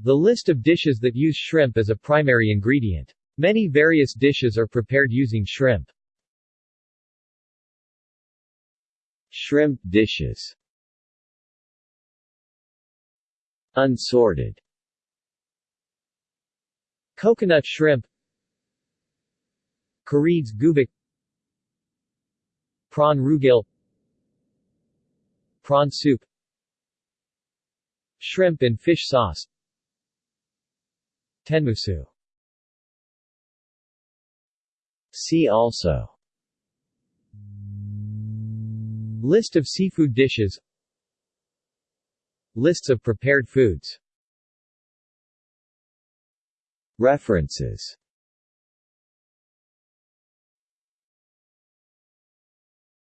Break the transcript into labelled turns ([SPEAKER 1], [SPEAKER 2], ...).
[SPEAKER 1] The list of dishes that use shrimp as a primary ingredient. Many various dishes are prepared using shrimp.
[SPEAKER 2] Shrimp dishes. Unsorted.
[SPEAKER 1] Coconut shrimp. Kareeds gubik Prawn rugil Prawn soup. Shrimp and fish sauce Tenmusu.
[SPEAKER 2] See also.
[SPEAKER 1] List of seafood dishes. Lists of prepared foods.
[SPEAKER 2] References